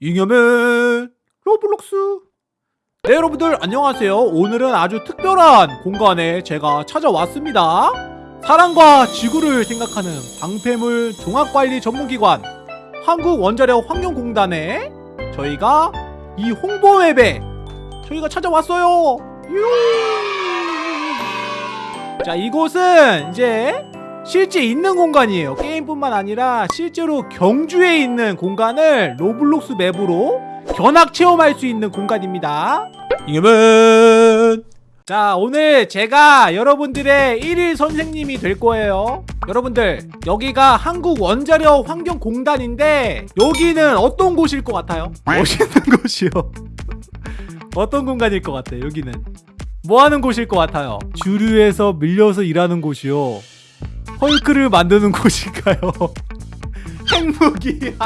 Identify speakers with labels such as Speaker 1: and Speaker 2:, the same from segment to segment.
Speaker 1: 잉여맨 로블록스. 네 여러분들 안녕하세요. 오늘은 아주 특별한 공간에 제가 찾아왔습니다. 사랑과 지구를 생각하는 방폐물 종합관리 전문기관 한국원자력 환경공단에 저희가 이 홍보 맵에 저희가 찾아왔어요. 유! 자 이곳은 이제 실제 있는 공간이에요. 게임뿐만 아니라 실제로 경주에 있는 공간을 로블록스 맵으로 견학 체험할 수 있는 공간입니다. 잉여맨 자 오늘 제가 여러분들의 1일 선생님이 될 거예요. 여러분들 여기가 한국 원자력 환경공단인데 여기는 어떤 곳일 것 같아요? 멋있는 곳이요. 어떤 공간일 것 같아요 여기는? 뭐하는 곳일 것 같아요? 주류에서 밀려서 일하는 곳이요 헐크를 만드는 곳일까요? 핵무기 일단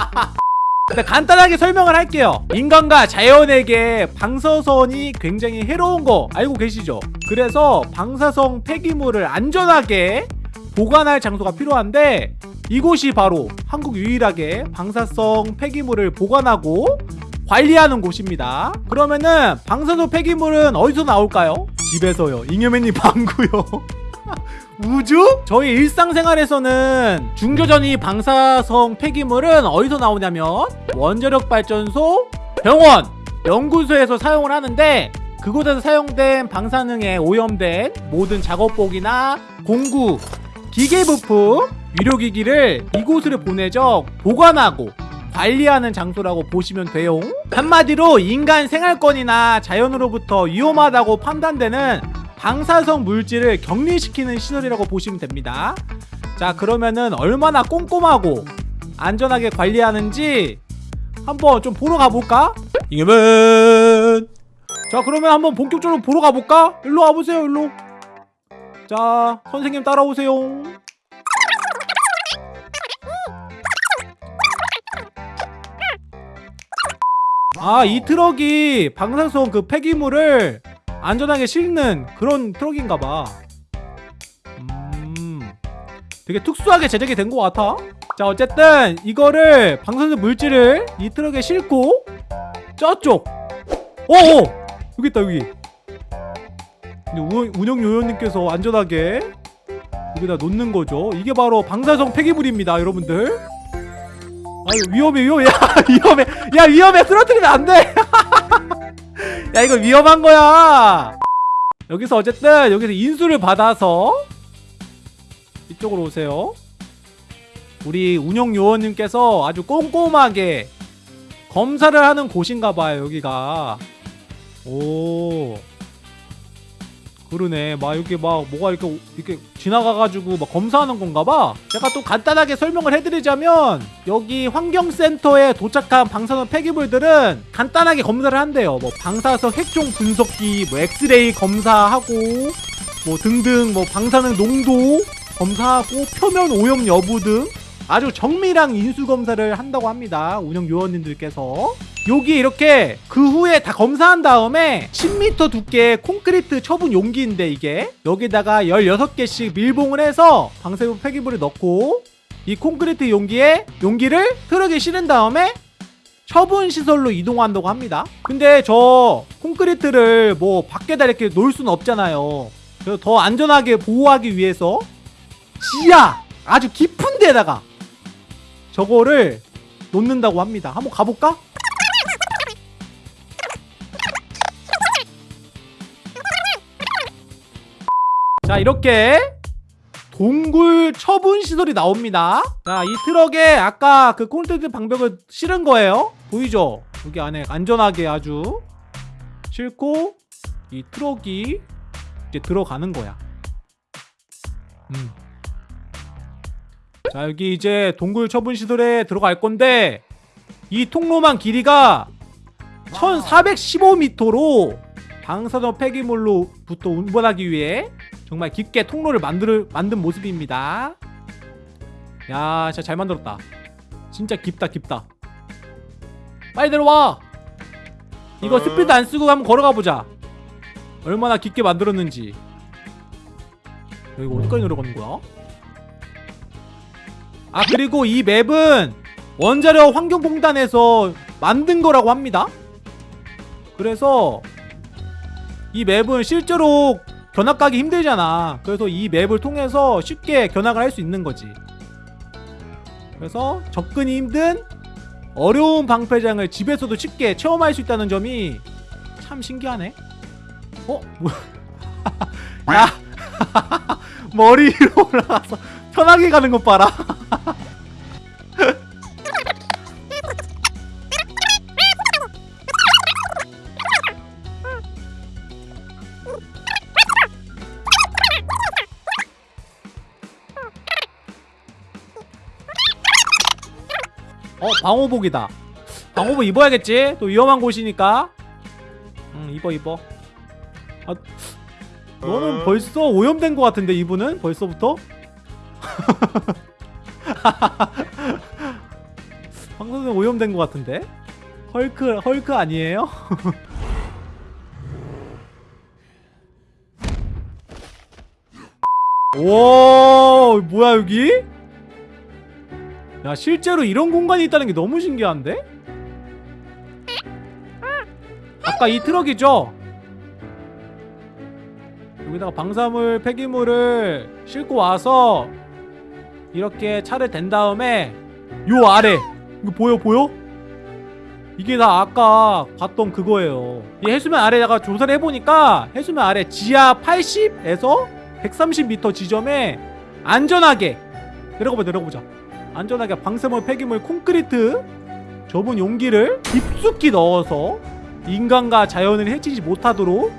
Speaker 1: 간단하게 설명을 할게요 인간과 자연에게 방사선이 굉장히 해로운 거 알고 계시죠? 그래서 방사성 폐기물을 안전하게 보관할 장소가 필요한데 이곳이 바로 한국 유일하게 방사성 폐기물을 보관하고 관리하는 곳입니다 그러면은 방사성 폐기물은 어디서 나올까요? 집에서요 잉여맨님 방구요 우주? 저희 일상생활에서는 중조전이 방사성 폐기물은 어디서 나오냐면 원자력 발전소, 병원, 연구소에서 사용을 하는데 그곳에서 사용된 방사능에 오염된 모든 작업복이나 공구, 기계 부품, 의료기기를 이곳으로 보내져 보관하고 관리하는 장소라고 보시면 돼요. 한마디로 인간 생활권이나 자연으로부터 위험하다고 판단되는 방사성 물질을 격리시키는 시설이라고 보시면 됩니다 자 그러면은 얼마나 꼼꼼하고 안전하게 관리하는지 한번 좀 보러 가볼까? 잉여맨 자 그러면 한번 본격적으로 보러 가볼까? 일로 와보세요 일로 자 선생님 따라오세요 아이 트럭이 방사성 그 폐기물을 안전하게 실는 그런 트럭인가 봐. 음 되게 특수하게 제작이 된 것 같아. 자 어쨌든 이거를 방사능 물질을 이 트럭에 싣고 저쪽. 어어 여기 있다 여기. 운영 요원님께서 안전하게 여기다 놓는 거죠. 이게 바로 방사성 폐기물입니다 여러분들. 아 위험해 위험해. 야 위험해. 야 위험해. 쓰러뜨리면 안돼 야 이거 위험한 거야. 여기서 어쨌든 여기서 인수를 받아서 이쪽으로 오세요. 우리 운영 요원님께서 아주 꼼꼼하게 검사를 하는 곳인가 봐요 여기가. 오 그러네. 막 이렇게 막 뭐가 이렇게 이렇게 지나가가지고 막 검사하는 건가 봐. 제가 또 간단하게 설명을 해드리자면 여기 환경센터에 도착한 방사선 폐기물들은 간단하게 검사를 한대요. 뭐 방사선 핵종 분석기 뭐 엑스레이 검사하고 뭐 등등 뭐 방사능 농도 검사하고 표면 오염 여부 등 아주 정밀한 인수 검사를 한다고 합니다. 운영 요원님들께서 여기 이렇게 그 후에 다 검사한 다음에 10m 두께의 콘크리트 처분 용기인데 이게. 여기다가 16개씩 밀봉을 해서 방사능 폐기물을 넣고 이 콘크리트 용기에 용기를 트럭에 실은 다음에 처분 시설로 이동한다고 합니다. 근데 저 콘크리트를 뭐 밖에다 이렇게 놓을 수는 없잖아요. 그래서 더 안전하게 보호하기 위해서 지하 아주 깊은 데다가 저거를 놓는다고 합니다. 한번 가볼까? 자 이렇게 동굴 처분 시설이 나옵니다 자 이 트럭에 아까 그 콘크리트 방벽을 실은 거예요 보이죠? 여기 안에 안전하게 아주 싣고 이 트럭이 이제 들어가는 거야 음. 자 여기 이제 동굴 처분 시설에 들어갈 건데 이 통로만 길이가 1415m로 방사선 폐기물로부터 운반하기 위해 정말 깊게 통로를 만들, 만든 모습입니다. 야 진짜 잘 만들었다. 진짜 깊다 깊다. 빨리 들어와! 이거 스피드 안 쓰고 한번 걸어가 보자. 얼마나 깊게 만들었는지. 여기 어디까지 내려가는 거야? 아 그리고 이 맵은 원자력 환경공단에서 만든 거라고 합니다. 그래서 이 맵은 실제로 견학 가기 힘들잖아. 그래서 이 맵을 통해서 쉽게 견학을 할 수 있는 거지. 그래서 접근이 힘든 어려운 방패장을 집에서도 쉽게 체험할 수 있다는 점이 참 신기하네. 어? 야! 머리 위로 올라가서 편하게 가는 것 봐라. 어 방호복이다. 방호복 입어야겠지? 또 위험한 곳이니까. 응 입어 입어. 아 너는 벌써 오염된 것 같은데 이분은? 벌써부터? 방송은 오염된 것 같은데? 헐크 헐크 아니에요? 와 뭐야 여기? 야 실제로 이런 공간이 있다는 게 너무 신기한데? 아까 이 트럭이죠? 여기다가 방사물 폐기물을 싣고 와서 이렇게 차를 댄 다음에 요 아래 이거 보여 보여? 이게 다 아까 봤던 그거예요 이 해수면 아래다가 조사를 해보니까 해수면 아래 지하 80에서 130m 지점에 안전하게 내려가보자 내려가보자 안전하게 방사물 폐기물 콘크리트 좁은 용기를 깊숙이 넣어서 인간과 자연을 해치지 못하도록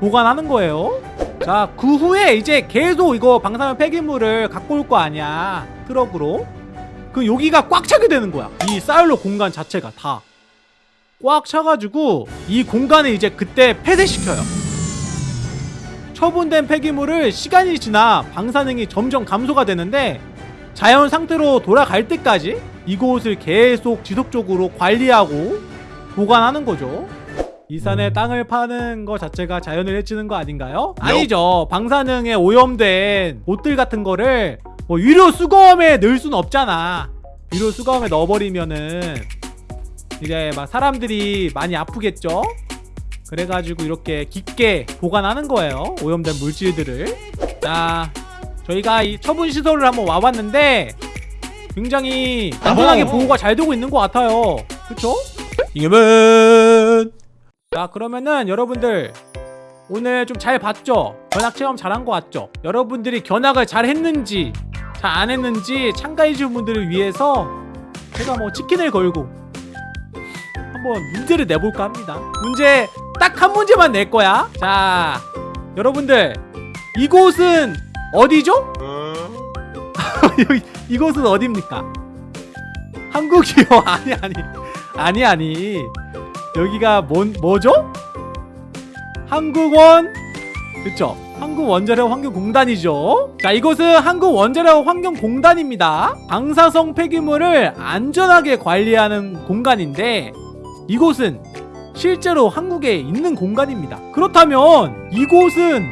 Speaker 1: 보관하는 거예요. 자, 그 후에 이제 계속 이거 방사능 폐기물을 갖고 올 거 아니야. 트럭으로. 그 여기가 꽉 차게 되는 거야. 이 사일로 공간 자체가 다. 꽉 차가지고 이 공간을 이제 그때 폐쇄시켜요. 처분된 폐기물을 시간이 지나 방사능이 점점 감소가 되는데 자연 상태로 돌아갈 때까지 이곳을 계속 지속적으로 관리하고 보관하는 거죠. 이 산에 땅을 파는 거 자체가 자연을 해치는 거 아닌가요? 아니죠. 방사능에 오염된 옷들 같은 거를 뭐 위로 수거함에 넣을 수는 없잖아. 위로 수거함에 넣어버리면은 이제 막 사람들이 많이 아프겠죠? 그래가지고 이렇게 깊게 보관하는 거예요. 오염된 물질들을. 자, 저희가 이 처분 시설을 한번 와봤는데 굉장히 안전하게 보호가 잘 되고 있는 것 같아요. 그쵸? 이겨면 자 그러면은 여러분들 오늘 좀 잘 봤죠? 견학 체험 잘한 것 같죠? 여러분들이 견학을 잘 했는지 잘 안 했는지 참가해주신 분들을 위해서 제가 뭐 치킨을 걸고 한번 문제를 내볼까 합니다 문제 딱 한 문제만 낼 거야 자 여러분들 이곳은 어디죠? 여기, 이곳은 어디입니까? 한국이요? 아니 아니 아니 아니 여기가 뭔 뭐죠? 한국원 그쵸 한국원자력 환경공단이죠 자 이곳은 한국원자력 환경공단입니다 방사성 폐기물을 안전하게 관리하는 공간인데 이곳은 실제로 한국에 있는 공간입니다 그렇다면 이곳은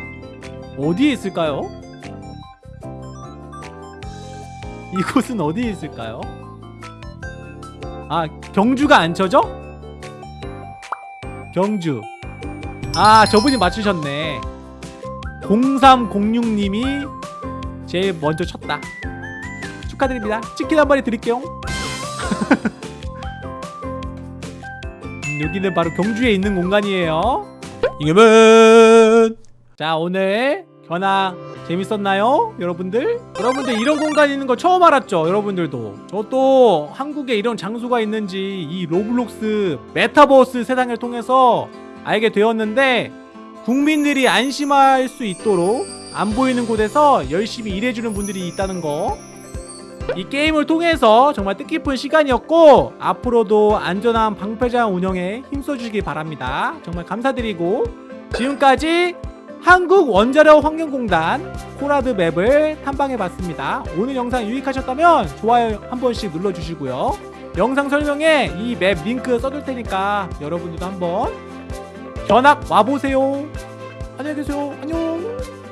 Speaker 1: 어디에 있을까요? 이곳은 어디에 있을까요? 아 경주가 안 쳐져? 경주. 아 저분이 맞추셨네. 0306님이 제일 먼저 쳤다. 축하드립니다. 치킨 한 마리 드릴게요. 음, 여기는 바로 경주에 있는 공간이에요. 잉여맨 자 오늘 견학 재밌었나요? 여러분들? 여러분들 이런 공간이 있는 거 처음 알았죠? 여러분들도 저도 한국에 이런 장소가 있는지 이 로블록스 메타버스 세상을 통해서 알게 되었는데 국민들이 안심할 수 있도록 안 보이는 곳에서 열심히 일해주는 분들이 있다는 거 이 게임을 통해서 정말 뜻깊은 시간이었고 앞으로도 안전한 방폐장 운영에 힘써주시기 바랍니다 정말 감사드리고 지금까지 한국원자력 환경공단 KORAD 맵을 탐방해봤습니다. 오늘 영상 유익하셨다면 좋아요 한 번씩 눌러주시고요. 영상 설명에 이 맵 링크 써둘 테니까 여러분들도 한번 견학 와보세요. 안녕히 계세요. 안녕.